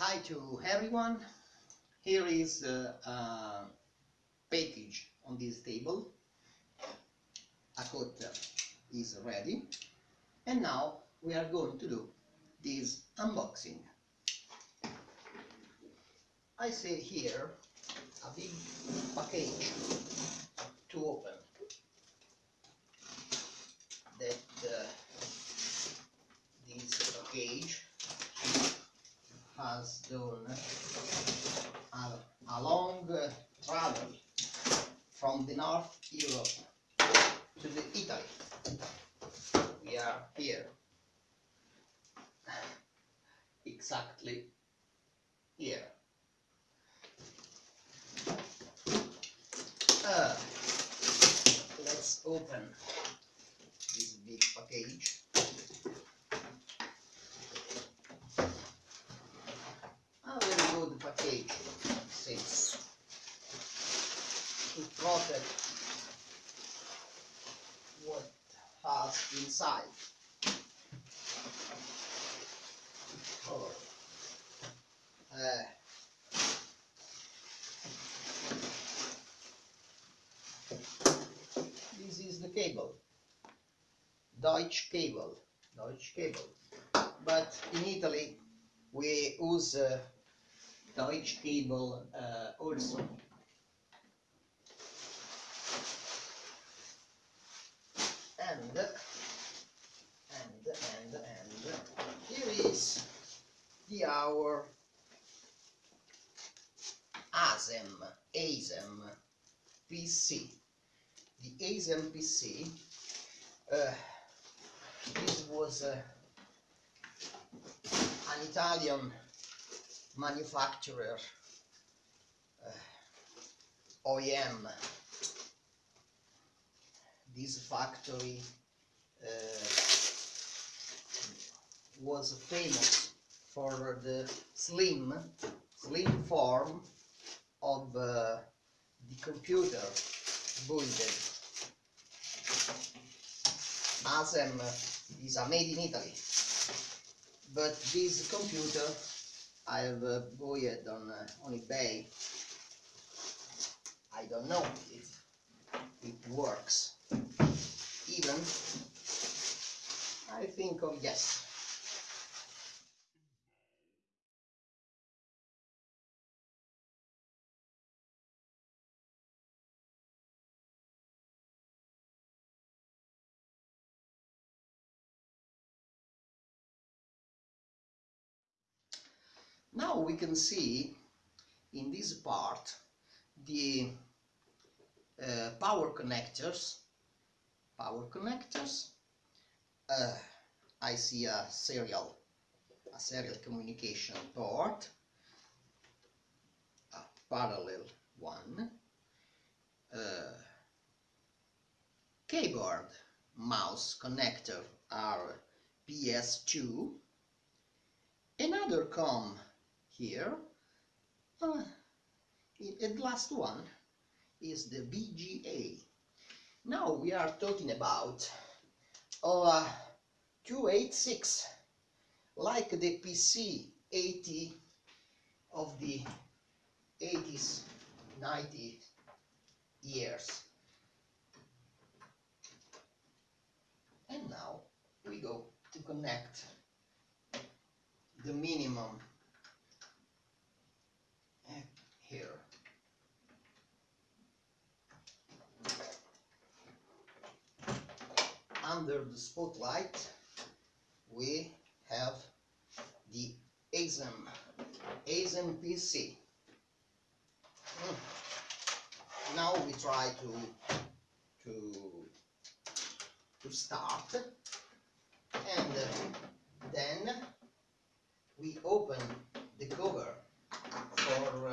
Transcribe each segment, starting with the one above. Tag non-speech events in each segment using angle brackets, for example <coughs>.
Hi to everyone. Here is uh, a package on this table. A cutter is ready. And now we are going to do this unboxing. I see here a big package to open that uh, this package has done a, a long uh, travel from the North Europe to the Italy. We are here <laughs> exactly Deutsche cable. Deutsche cable. But in Italy we use uh, Deutsche cable uh, also. And and and and here is the our ASEM ASEM PC. The ASEM PC. Uh, this was uh, an Italian manufacturer uh, OEM. This factory uh, was famous for the slim, slim form of uh, the computer builded. ASEM is are made in Italy, but this computer I have uh, bought on uh, on eBay. I don't know if it works. Even I think of yes. Now we can see in this part the uh, power connectors. Power connectors. Uh, I see a serial, a serial communication port, a parallel one, uh, keyboard mouse connector are PS2, another COM here. Uh, and last one is the VGA. Now we are talking about uh, 286, like the PC 80 of the 80s, 90s years. And now we go to connect the minimum here. Under the spotlight, we have the ASEM, ASEM PC. Mm. Now we try to to to start, and then we open the cover for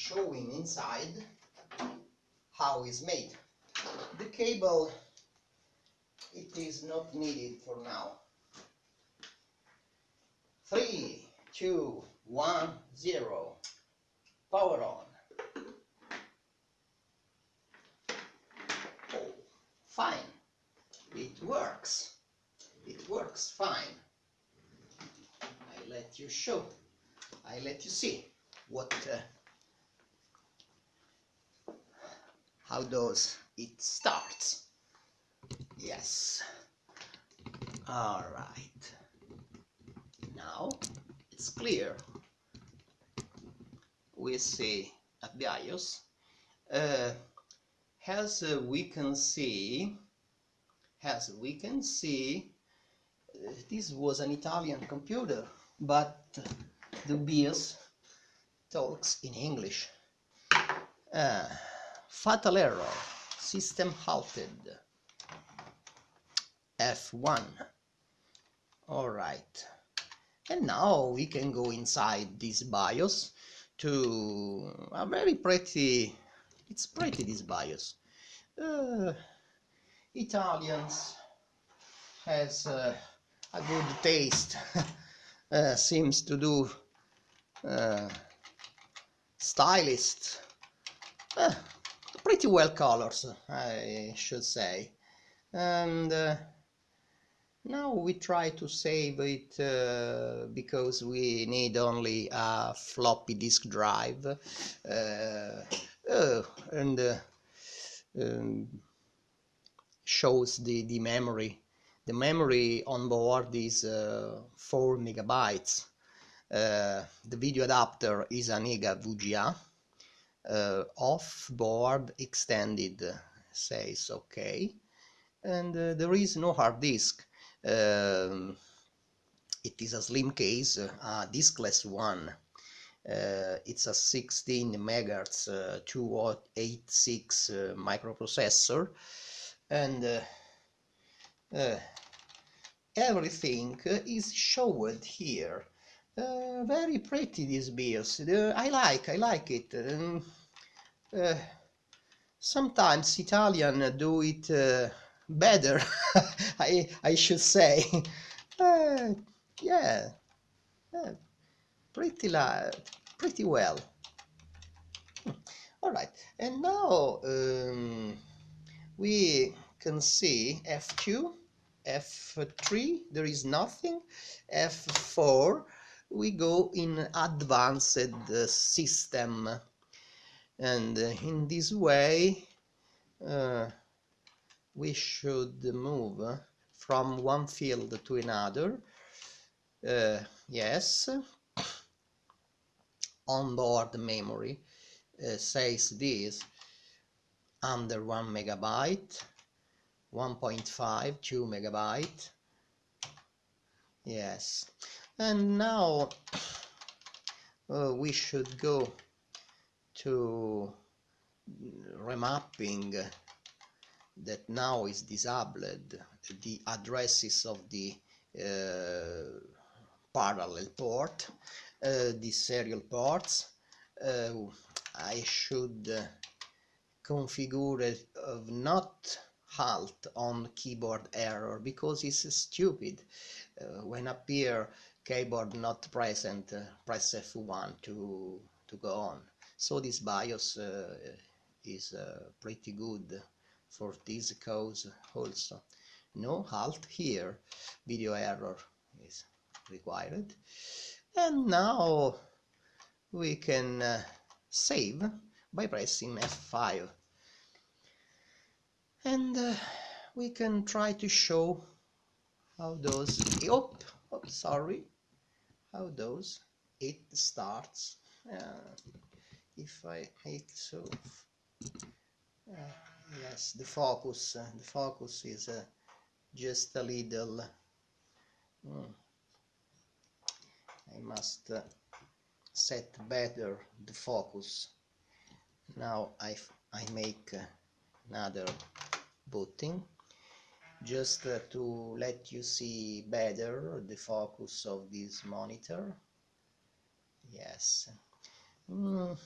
showing inside how it's made. The cable, it is not needed for now. Three, two, one, zero. Power on. Oh, fine. It works. It works fine. I let you show. I let you see what uh, how does it starts yes. All right. Now it's clear. We see a BIOS uh, as uh, we can see as we can see uh, this was an Italian computer but the BIOS talks in English. Uh, fatal error. System halted. F1 all right. And now we can go inside this BIOS to a very pretty it's pretty this BIOS. Uh, Italians has uh, a good taste <laughs> uh, seems to do uh, stylist. Uh, pretty well colors I should say and uh, now we try to save it uh, because we need only a floppy disk drive uh, uh, and uh, um, shows the, the memory. The memory on board is uh, 4 megabytes. The video adapter is a NEGA VGA. Uh, off board extended says okay. And uh, there is no hard disk. Um, it is a slim case a diskless one. Uh, it's a 16 megahertz uh, 286 uh, microprocessor. And uh, uh, everything is showed here uh, very pretty this BIOS I like I like it. Um, sometimes Italian do it better <laughs> I, I should say. <laughs> Uh, yeah, yeah pretty la pretty well. All right and now um, we can see F2 F3 there is nothing. F4 we go in advanced system. And in this way uh, we should move from one field to another uh, yes <coughs> onboard memory uh, says this under 1 megabyte 1.5 2 megabyte yes and now uh, we should go to remapping that now is disabled the addresses of the uh, parallel port uh, the serial ports. Uh, I should uh, configure of not halt on keyboard error because it's stupid. Uh, when appear keyboard not present uh, press F1 to to go on. So this BIOS uh, is pretty good for this cause also. No halt here. Video error is required. And now we can uh, save by pressing F5 and uh, we can try to show how those oh, oh sorry. How those it starts. Uh, if I make so uh, yes the focus uh, the focus is uh, just a little. Mm, I must uh, set better the focus. Now I, I make uh, another booting just uh, to let you see better the focus of this monitor yes mm.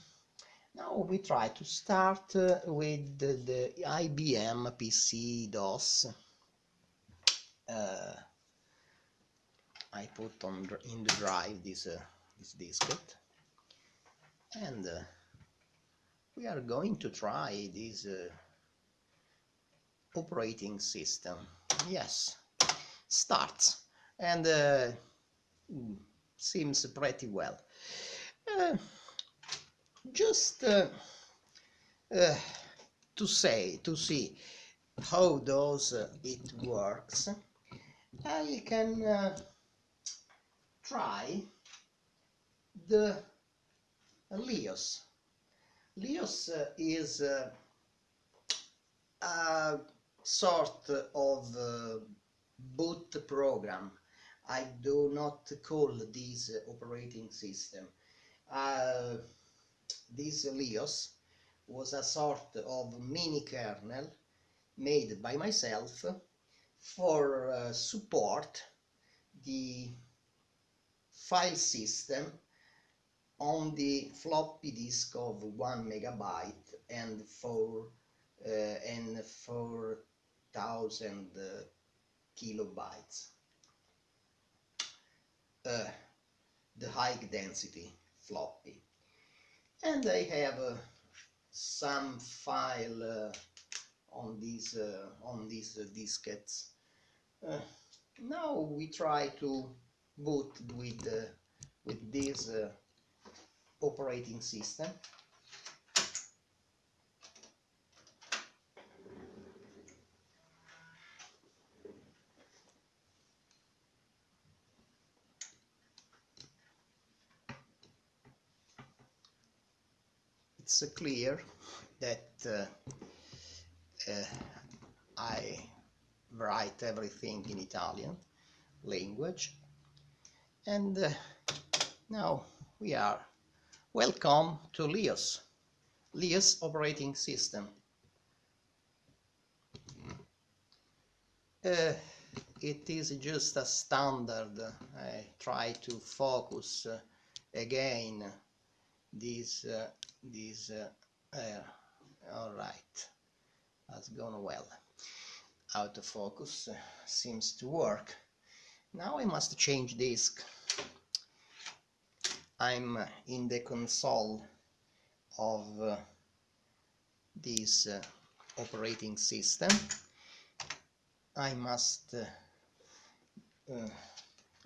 Now we try to start uh, with the, the, IBM PC DOS. Uh, I put on in the drive this uh, this diskette, and uh, we are going to try this uh, operating system. Yes, starts and uh, seems pretty well. Uh, just uh, uh, to say, to see how does uh, it works, I can uh, try the Leos. Leos is uh, sort of uh, boot program. I do not call this operating system. Uh, this Leos was a sort of mini kernel made by myself for uh, support the file system on the floppy disk of one megabyte and four uh, and four thousand uh, kilobytes. Uh, the high density floppy and I have uh, some file uh, on these uh, on these uh, diskettes. Now we try to boot with with this operating system. It's uh, clear that uh, uh, I write everything in Italian language. And now we are welcome to Leos Leos operating system. Uh, it is just a standard. I try to focus uh, again this uh, uh, uh, all right. Has gone well. Autofocus uh, seems to work. Now I must change disk. I'm in the console of this operating system. I must uh, uh,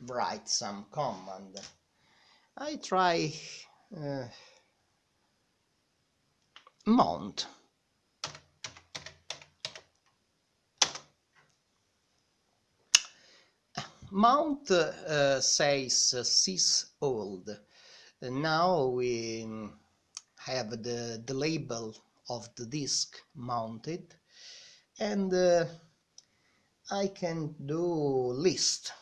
write some command. I try uh, mount mount uh, says uh, sysold now we have the, the label of the disk mounted. And I can do list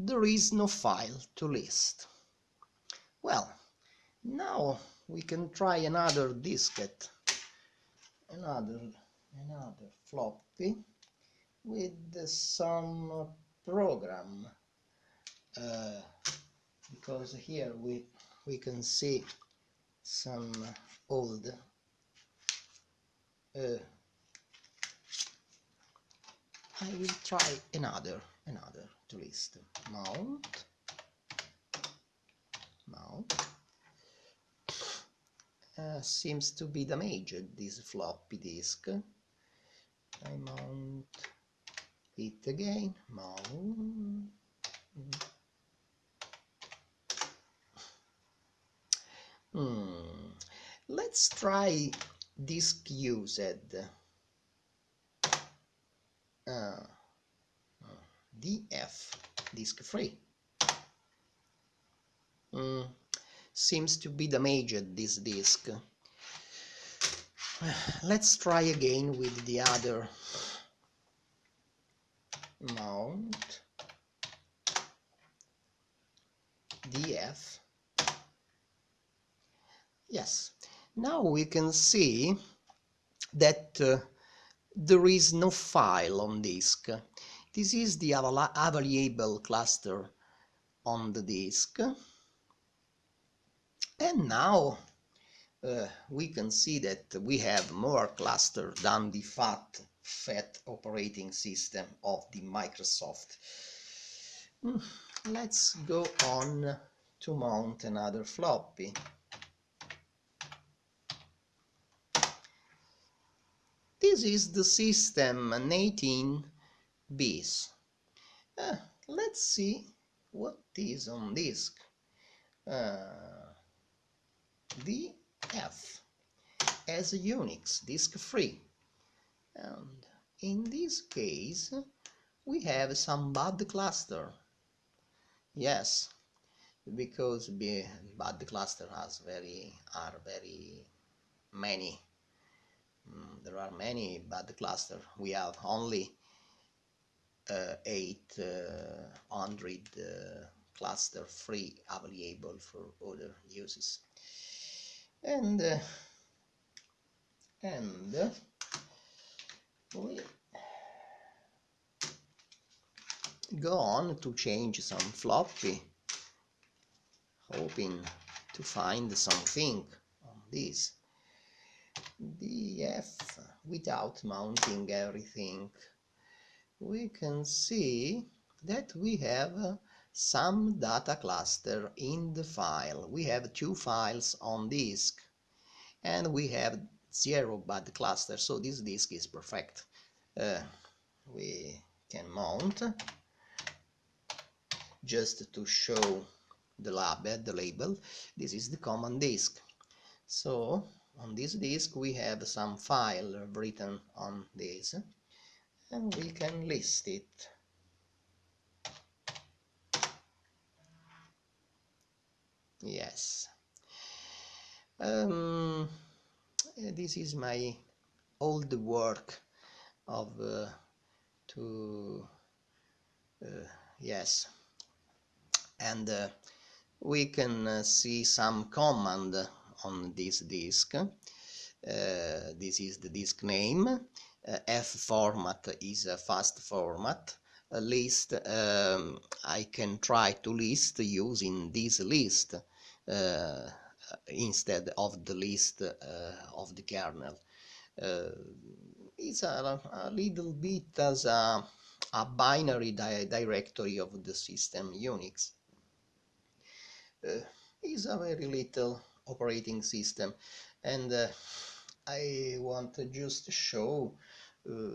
there is no file to list. Well now we can try another diskette another another floppy with some program. Uh, because here we we can see some old uh, I will try another another to list mount. Mount. Uh, seems to be damaged this floppy disk. I mount it again. Mount. Hmm. let's try disk used. Uh, df disk free mm, seems to be damaged this disk <sighs> let's try again with the other mount. Df yes. Now we can see that uh, there is no file on disk this is the available cluster on the disk and now uh, we can see that we have more cluster than the fat fat operating system of the Microsoft. Mm, let's go on to mount another floppy. This is the system 18 bis uh, let's see what is on disk. Uh, df as a Unix disk free. And in this case we have some bad cluster. Yes because bad cluster has very are very many. Mm, there are many bad cluster. We have only 800 uh, cluster free available for other uses. And uh, and we go on to change some floppy hoping to find something on this. Df without mounting everything we can see that we have some data cluster in the file. We have two files on disk and we have zero bad cluster so this disk is perfect. Uh, we can mount just to show the the label. This is the common disk. So on this disk we have some file written on this and we can list it. Yes. Um, this is my old work of uh, to uh, yes. And uh, we can uh, see some command on this disk. Uh, this is the disk name f format is a fast format. A list um, I can try to list using this list uh, instead of the list uh, of the kernel. Uh, it's a, a little bit as a, a binary di directory of the system Unix. Uh, is a very little operating system and uh, I want to just show uh,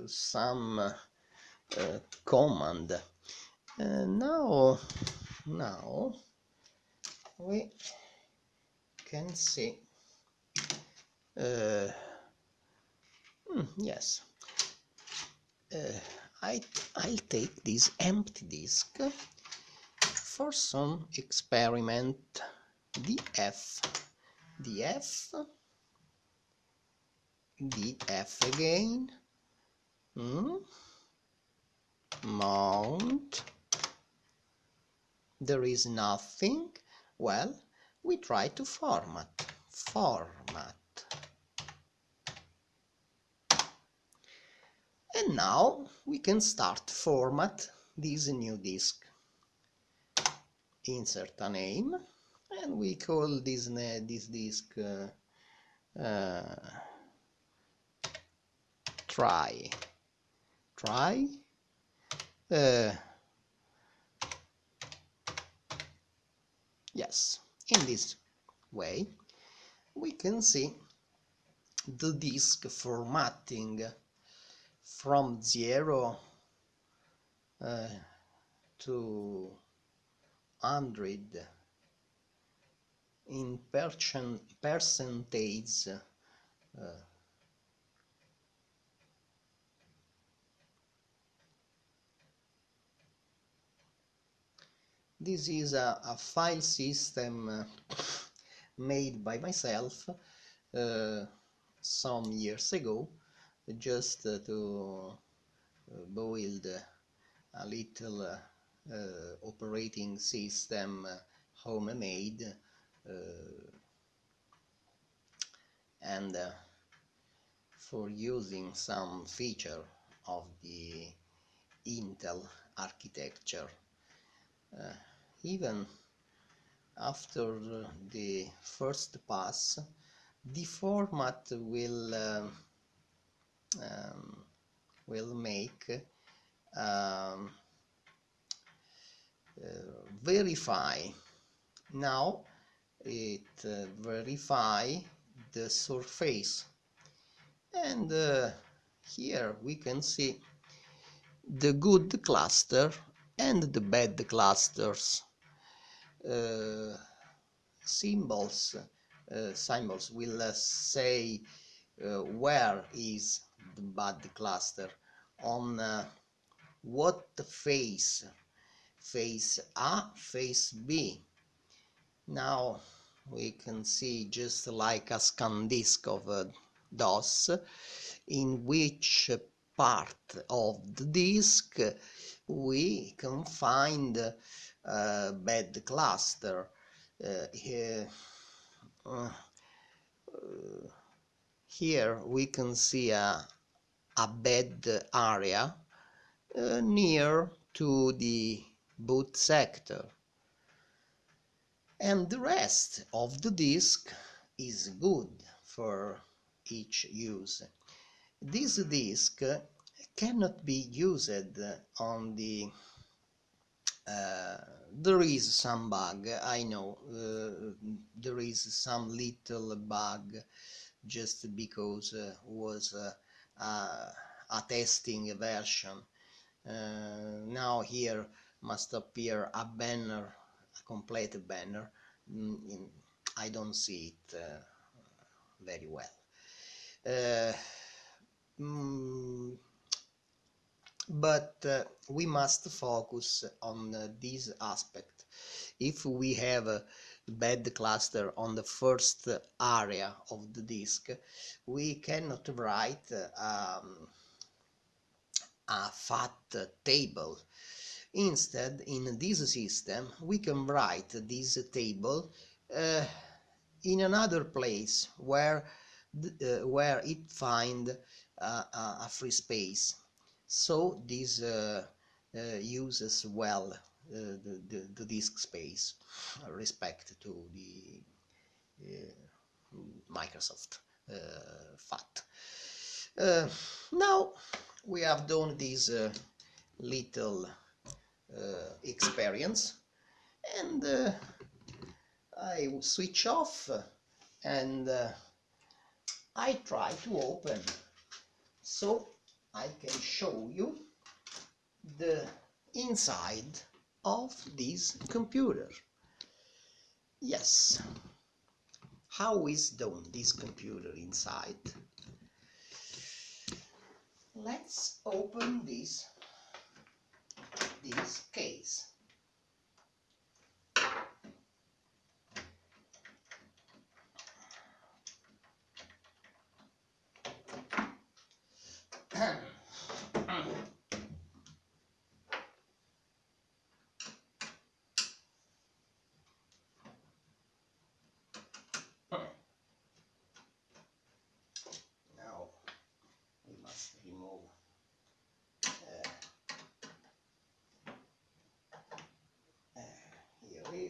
some uh, command. Uh, now now we can see uh, hmm, yes. I, I'll take this empty disk for some experiment. Df df df again hmm? mount. There is nothing. Well we try to format. Format. And now we can start format this new disk. Insert a name and we call this this disk uh, uh, try try. Uh, yes in this way we can see the disk formatting from 0 uh, to hundred in percent percentage uh, this is a, a file system uh, made by myself uh, some years ago just uh, to uh, build a little uh, uh, operating system homemade and for using some feature of the Intel architecture. Even after the first pass, the format will uh, um, will make um, uh, verify now it uh, verify the surface and uh, here we can see the good cluster and the bad clusters. Uh, symbols uh, symbols will uh, say where is the bad cluster on what face face A face B. Now we can see just like a scan disk of DOS in which part of the disk we can find bad cluster uh, here, uh, here we can see a, a bed area uh, near to the boot sector and the rest of the disk is good for each use. This disk cannot be used on the uh, there is some bug I know uh, there is some little bug just because uh, was uh, a testing version. Uh, now here must appear a banner a complete banner. Mm, I don't see it uh, very well. Mm, but uh, we must focus on uh, this aspect. If we have a bad cluster on the first area of the disk we cannot write um, a fat table. Instead in this system we can write this table uh, in another place where uh, where it find uh, a free space so this uh, uh, uses well uh, the, the, the, disk space respect to the Microsoft FAT. now we have done this little experience and I switch off and uh, I try to open so I can show you the inside of this computer. Yes. How is done this computer inside? Let's open this this case.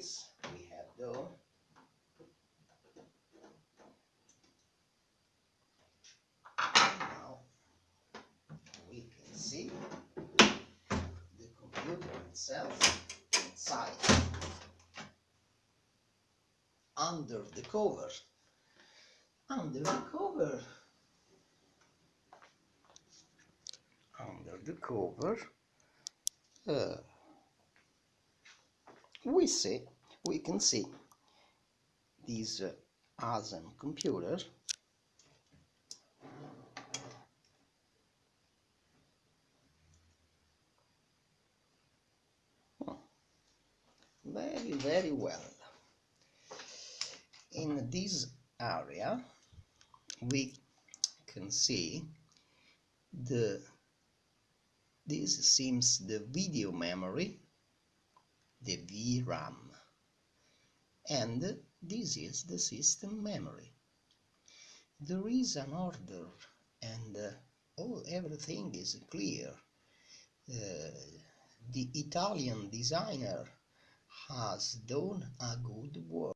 This we have done now we can see the computer itself inside under the cover. Under the cover. Under the cover uh, we see we can see these uh, awesome computer very very well. In this area we can see the this seems the video memory the VRAM. And this is the system memory. There is an order and uh, all everything is clear. Uh, the Italian designer has done a good work.